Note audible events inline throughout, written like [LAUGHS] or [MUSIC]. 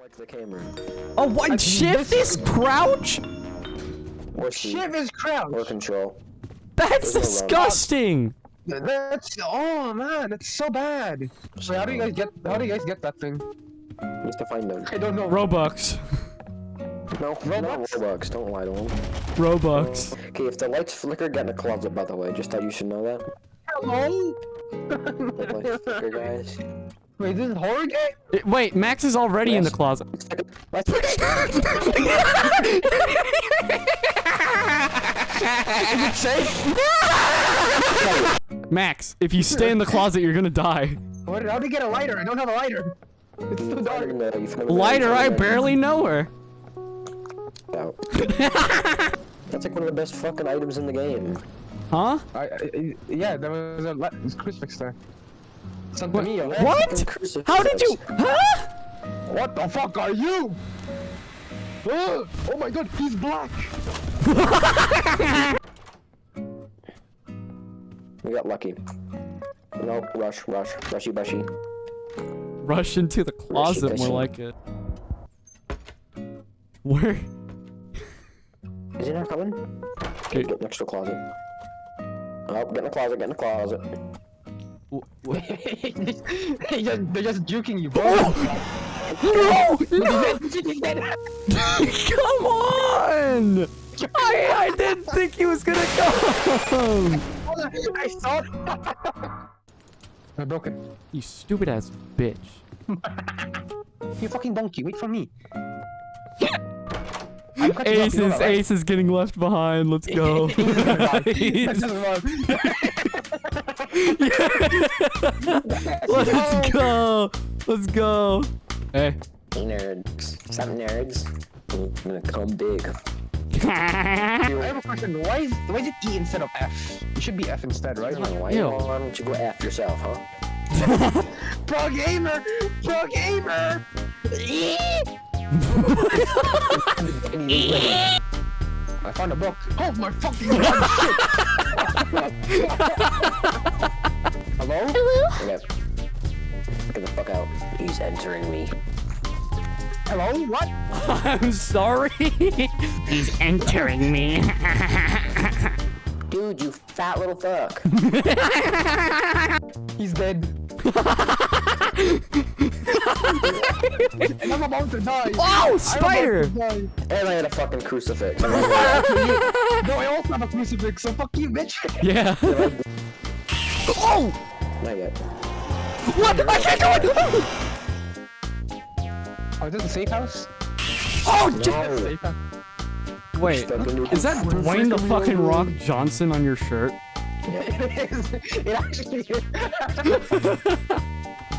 like the camera. Oh, what? Shift is crouch? Or C. Shit is crouch. Or control. That's There's no disgusting. That's oh man, that's so bad. So how do you guys get how do you guys get that thing? You have to find them. I don't know. Robux. No, no Robux? Robux. Don't lie to him. Robux. Okay, if the lights flicker, get in the closet, by the way. Just thought you should know that. Hello? The lights flicker, guys. Wait, this is horror game? Eh, Wait, Max is already in the closet. Lights! Max, if you stay in the closet, you're gonna die. What, how do you get a lighter? I don't have a lighter. It's too dark. Find them, you find Lighter, I barely know her. That's like one of the best fucking items in the game. Huh? I, I, yeah, there was a li- there's crucifix there. Santa What? Mia. What? How did you? Huh? What the fuck are you? Oh, oh my god, he's black. [LAUGHS] We got lucky. No, rush, rush, rushy, bushy. Rush into the closet, more Rushy-gushy. like it. Where? Is he not coming? Okay. Get next to the closet. Oh, get in the closet, get in the closet. [LAUGHS] they just, they're just juking you, bro. Oh! No! No! [LAUGHS] Come on! I, I didn't think he was gonna come! I saw [LAUGHS] I broke it. You stupid ass bitch. You fucking donkey, wait for me. I'm cutting you off, Ace is right? Ace is getting left behind. Let's go. He's gonna die. He's Nice. gonna die. Let's go. Let's go. Hey. Hey, nerds. Some nerds. I'm gonna come big. [LAUGHS] I have a question. Why is why is it E instead of F? It should be F instead, right? Why, Ew. why don't you go F yourself, huh? [LAUGHS] Pro gamer, pro gamer. [LAUGHS] I found a book. Oh my fucking god! shit. Hello? Okay. Get the fuck out. He's entering me. Hello? What? I'm sorry. He's entering me. Dude, you fat little fuck. [LAUGHS] He's dead. [LAUGHS] [LAUGHS] and I'm about to die. Oh, spider! die. and I had a fucking crucifix. [LAUGHS] No, I also have a crucifix, so fuck you, bitch. Yeah. [LAUGHS] oh! Not yet. What? I can't go in! Oh, is this a safe house? Oh, No. j- Safe house. Wait. Is that Dwayne the fucking Rock Johnson on your shirt? it is. It actually is.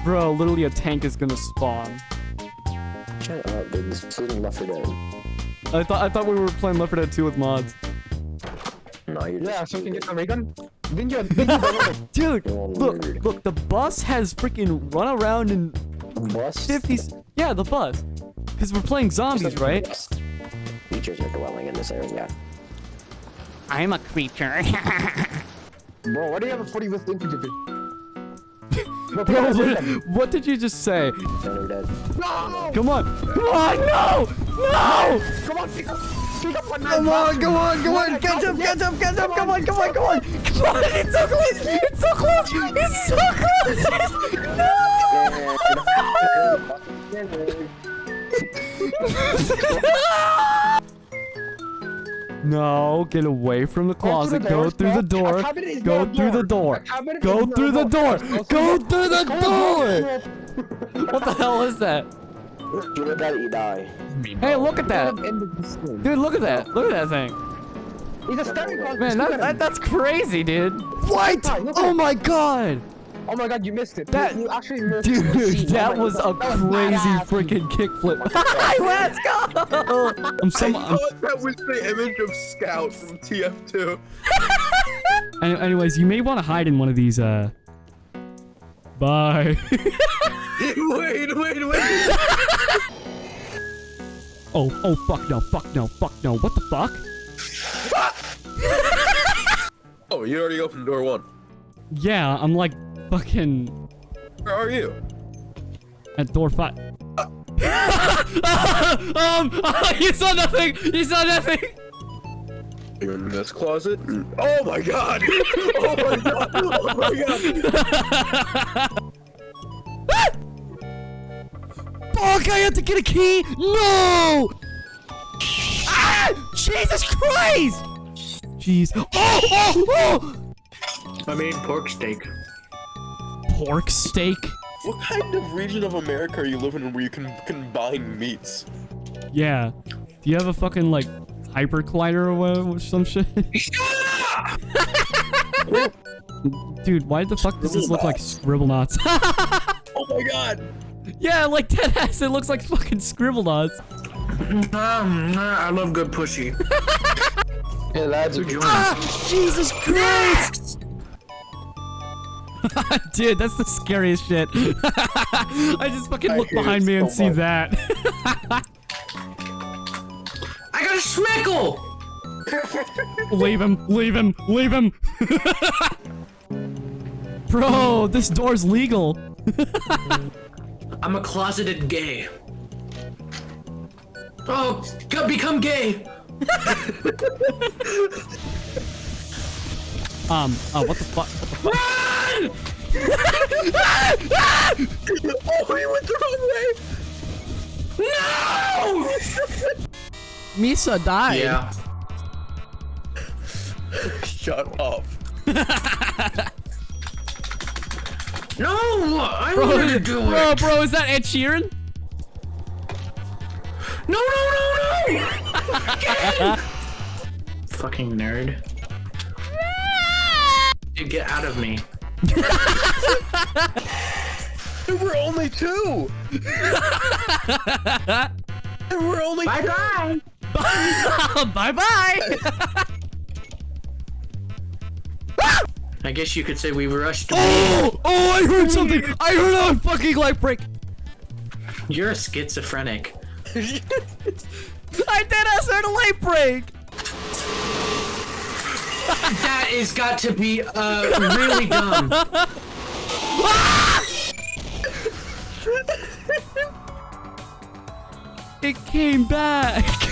Bro, literally a tank is gonna spawn. Shut up, dude. This isn't Left 4 Dead. I thought I thought we were playing Left 4 Dead 2 with mods. No, you're Yeah, so we can get the ray gun. Didn't you? Didn't you? [LAUGHS] Dude, You're look, weird. look, the bus has freaking run around in Bus? 50s. Yeah, the bus. Because we're playing zombies, right? Features are dwelling in this area. I'm a creature. [LAUGHS] Bro, why do you have a 40 with infantry? Bro, Bro, pick up what, what did you just say? No! Come on. Come on, no! No! Come on, pick up! Pick up one Come on, come on, come on, catch up, catch up, catch up, come on, come on, come on, come on, it's so close, it's so close, it's so no! No, get away from the closet, go through the door, go through the door, go through the door, go through the door! What the hell is that? You look at it, you die. Hey, look at that! Dude, look at that, look at that thing. He's a staring contest. Man, that, that, that's crazy, dude. What? Look at- look Oh my god! Oh my god, you missed it. That- you, you actually missed the Dude, scene. that Oh my was a that crazy badass. freaking kickflip. [LAUGHS] Let's go! [LAUGHS] I'm so. I thought that was the image of Scout from TF2. [LAUGHS] anyways, you may want to hide in one of these. Uh. Bye. wait, wait, wait. oh, oh, fuck no, fuck no, fuck no. What the fuck? Oh, you already opened door one. Yeah, I'm like fucking Where are you? at door five. [LAUGHS] um, [LAUGHS] you saw nothing. You saw nothing. You're in this closet. Oh my god! [LAUGHS] Oh my god! Oh my god! Fuck! I have to get a key. No! Ah! Jesus Christ! Jeez. Oh! Oh! Oh! I mean, pork steak. Pork steak. What kind of region of America are you living in where you can combine meats? Yeah. Do you have a fucking like hyper collider or whatever, some shit? [LAUGHS] Dude, why the fuck does this look like Scribblenauts? [LAUGHS] Oh my god! yeah, like dead ass. It looks like fucking Scribblenauts. Um, I love good pussy. Hey lads, Ah! Jesus Christ! [LAUGHS] Dude, that's the scariest shit. [LAUGHS] I just fucking I look behind me and so see much. that. [LAUGHS] I got a schmeckle! leave him, leave him, leave him. Bro, this door's legal. I'm a closeted gay. Oh, become gay! Um, oh, what the fuck? What the fuck? Oh, you went the wrong way! No! Misa died. Yeah. Shut up. [LAUGHS] No! I Bro, wanted to do bro, it! bro, is that Ed Sheeran? No, no, no, no! [LAUGHS] Fucking nerd. Dude, get out of me. There were only two! there were only Bye bye! bye bye. I guess you could say we rushed. oh, oh, I heard something. I heard a fucking light break. You're a schizophrenic. [LAUGHS] I did. I heard a light break. That is got to be uh really dumb. It came back.